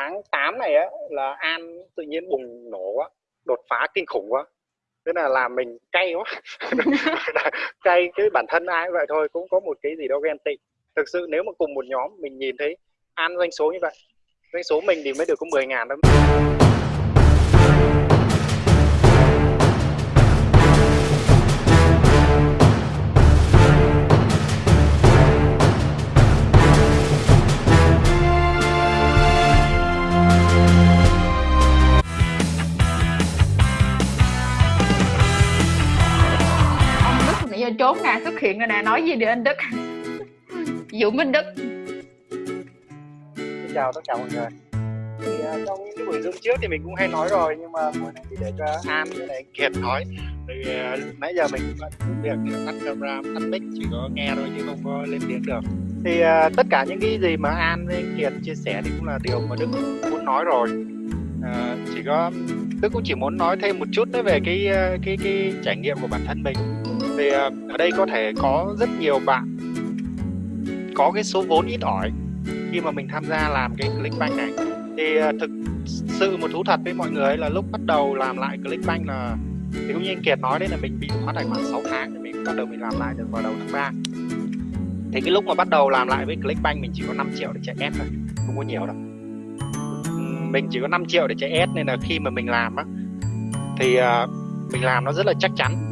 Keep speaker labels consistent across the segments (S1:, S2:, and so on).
S1: tháng 8 này á là An tự nhiên bùng nổ quá, đột phá kinh khủng quá. Thế là làm mình cay quá. Cay cái bản thân ai cũng vậy thôi cũng có một cái gì đó ghen tị. Thực sự nếu mà cùng một nhóm mình nhìn thấy An doanh số như vậy doanh số mình thì mới được có 10 ngàn thôi.
S2: Trốn nè xuất hiện rồi nè nói gì đi anh Đức. Dũng Minh Đức.
S1: Xin chào tất cả mọi người. Thì uh, trong những buổi zoom trước thì mình cũng hay nói rồi nhưng mà buổi này thì để cho An với lại Kiệt nói. Thì uh, nãy giờ mình vẫn việc tắt camera tắt mic chỉ có nghe thôi chứ không có lên tiếng được. Thì uh, tất cả những cái gì mà An với Kiệt chia sẻ thì cũng là điều mà Đức muốn nói rồi. Uh, chỉ có Đức cũng chỉ muốn nói thêm một chút nữa về cái cái cái trải nghiệm của bản thân mình thì ờ, ở đây có thể có rất nhiều bạn có cái số vốn ít ỏi khi mà mình tham gia làm cái Clickbank này. Thì ờ, thực sự một thú thật với mọi người là lúc bắt đầu làm lại Clickbank là, thì cũng như anh Kiệt nói đấy là mình bị khóa tài khoản 6 tháng thì mình bắt đầu mình làm lại được vào đầu tháng 3 thì cái lúc mà bắt đầu làm lại với Clickbank mình chỉ có 5 triệu để chạy ad thôi, không có nhiều đâu. Mình chỉ có 5 triệu để chạy ad nên là khi mà mình làm á, thì ờ, mình làm nó rất là chắc chắn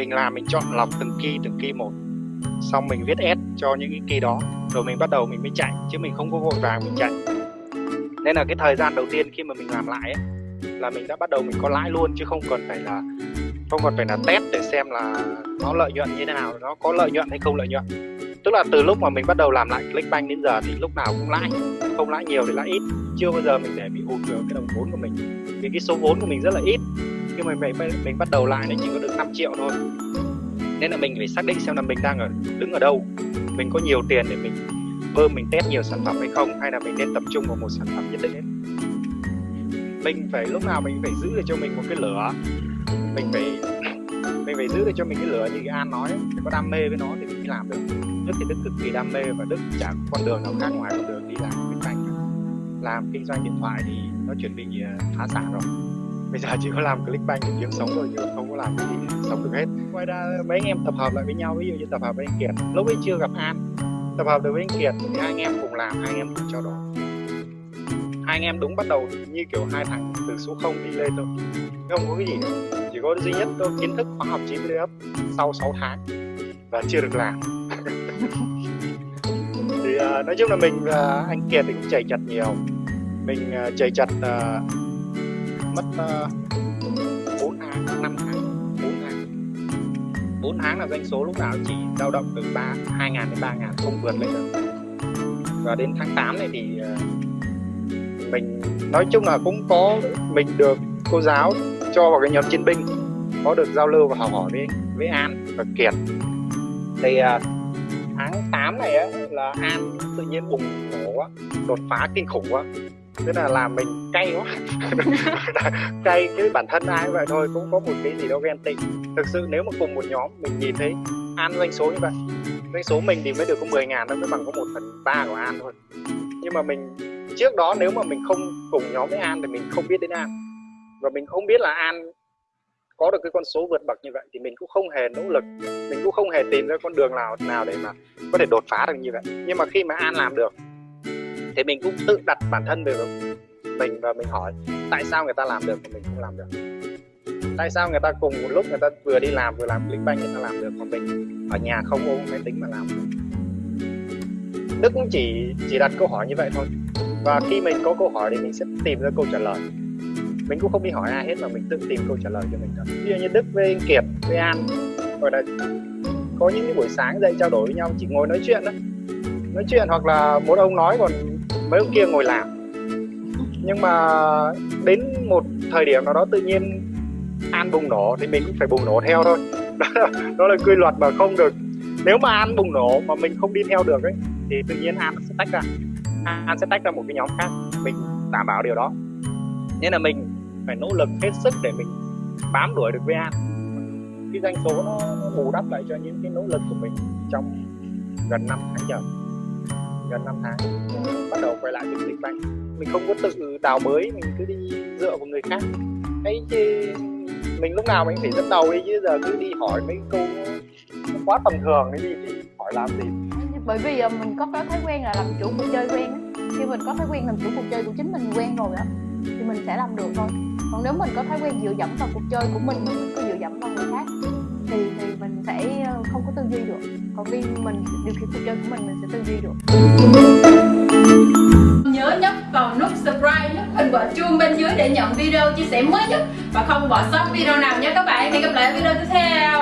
S1: mình làm mình chọn lọc từng key từng key một. Xong mình viết S cho những cái key đó rồi mình bắt đầu mình mới chạy chứ mình không có vội vàng mình chạy. Nên là cái thời gian đầu tiên khi mà mình làm lại ấy, là mình đã bắt đầu mình có lãi luôn chứ không cần phải là không còn phải là test để xem là nó lợi nhuận như thế nào nó có lợi nhuận hay không lợi nhuận. Tức là từ lúc mà mình bắt đầu làm lại Clickbank đến giờ thì lúc nào cũng lãi không lãi nhiều thì lãi ít. Chưa bao giờ mình để bị hụt cái đồng vốn của mình vì cái số vốn của mình rất là ít nhưng mà mình, mình bắt đầu lại nó chỉ có được 5 triệu thôi. Nên là mình phải xác định xem là mình đang ở đứng ở đâu. Mình có nhiều tiền để mình bơm mình test nhiều sản phẩm hay không hay là mình nên tập trung vào một sản phẩm nhất định ấy. mình phải lúc nào mình phải giữ được cho mình một cái lửa. Mình phải mình phải giữ được cho mình cái lửa như an nói phải có đam mê với nó thì mình mới làm được. Đức thì đức cực kỳ đam mê và đức chẳng con đường nào khác ngoài con đường đi làm kinh doanh làm kinh doanh điện thoại thì nó chuẩn bị ờ, phá sản rồi bây giờ chỉ có làm clickbank để kiếm sống thôi chứ không có làm cái gì sống được hết. Ngoài ra mấy anh em tập hợp lại với nhau ví dụ như tập hợp với anh kiệt. Lúc ấy chưa gặp an. Tập hợp được với anh kiệt thì hai anh em cùng làm hai anh em cùng trao đổi. Hai anh em đúng bắt đầu như kiểu hai thằng từ số 0 đi lên thôi. Không có cái gì nữa. chỉ có duy nhất tôi kiến thức khoa học 90 up sau 6 tháng và chưa được làm. Thì uh, nói chung là mình và anh Kiệt thì cũng chảy chặt nhiều. Mình uh, chảy chặt uh, mất ờ, uh, 4 tháng 5 tháng 4 tháng. 4 tháng là doanh số lúc nào chỉ dao động từ 3 2 ngàn đến 3 ngàn không vượt lên được. Và đến tháng 8 này thì uh, mình nói chung là cũng có mình được cô giáo cho vào cái nhóm chiến binh có được giao lưu và học hỏi với với An và Kiệt. Thì uh, tháng 8 này á, là An tự nhiên bùng nổ quá đột phá kinh khủng quá thế là làm mình cay quá. Cay cái bản thân ai vậy thôi cũng có một cái gì đó ghen tị. Thực sự nếu mà cùng một nhóm mình nhìn thấy An doanh số như vậy doanh số mình thì mới được có 10 ngàn nó mới bằng có một phần ba của An thôi. Nhưng mà mình trước đó nếu mà mình không cùng nhóm với An thì mình không biết đến An. Và mình không biết là An có được cái con số vượt bậc như vậy thì mình cũng không hề nỗ lực. Mình cũng không hề tìm ra con đường nào nào để mà có thể đột phá được như vậy. Nhưng mà khi mà An làm được thì mình cũng tự đặt bản thân về mình và mình hỏi, tại sao người ta làm được mà mình không làm được? Tại sao người ta cùng một lúc người ta vừa đi làm vừa làm click bank người ta làm được còn mình ở nhà không ôm máy tính mà làm được? Đức cũng chỉ chỉ đặt câu hỏi như vậy thôi. Và khi mình có câu hỏi thì mình sẽ tìm ra câu trả lời. Mình cũng không đi hỏi ai hết mà mình tự tìm câu trả lời cho mình thôi. Ví dụ như Đức với anh Kiệt, với An gọi là có những cái buổi sáng dậy trao đổi với nhau, chỉ ngồi nói chuyện đó nói chuyện hoặc là một ông nói còn mấy ông kia ngồi làm. Nhưng mà đến một thời điểm nào đó tự nhiên an bùng nổ thì mình cũng phải bùng nổ theo thôi. Đó là, đó là quy luật mà không được. Nếu mà an bùng nổ mà mình không đi theo được ấy thì tự nhiên an sẽ tách ra. An sẽ tách ra một cái nhóm khác mình đảm bảo điều đó. Nên là mình phải nỗ lực hết sức để mình bám đuổi được với an. Cái doanh số nó, nó bù đắp lại cho những cái nỗ lực của mình trong gần năm tháng trời gần 5 tháng. Bắt đầu quay lại được dịch bệnh mình không có tự đào bới, mình cứ đi dựa vào người khác. Ấy chứ mình lúc nào mình phải dẫn đầu đi, chứ giờ cứ đi hỏi mấy câu quá tầm thường cái gì thì hỏi làm gì.
S2: Bởi vì ờ, mình có cái thói quen là làm chủ cuộc chơi quen á. Khi mình có thói quen làm chủ cuộc chơi của chính mình quen rồi á, thì mình sẽ làm được thôi. Còn nếu mình có thói quen dựa dẫm vào cuộc chơi của mình mình cứ dựa dẫm vào người khác thì thì mình sẽ ờ, không có tư duy được. Còn khi mình, điều khiển cuộc chơi của mình mình sẽ tư duy được.
S3: Nhớ nhấp vào nút subscribe nhấp hình quả chuông bên dưới để nhận video chia sẻ mới nhất. Và không bỏ sót video nào nhé các bạn. Hẹn gặp lại ở video tiếp theo.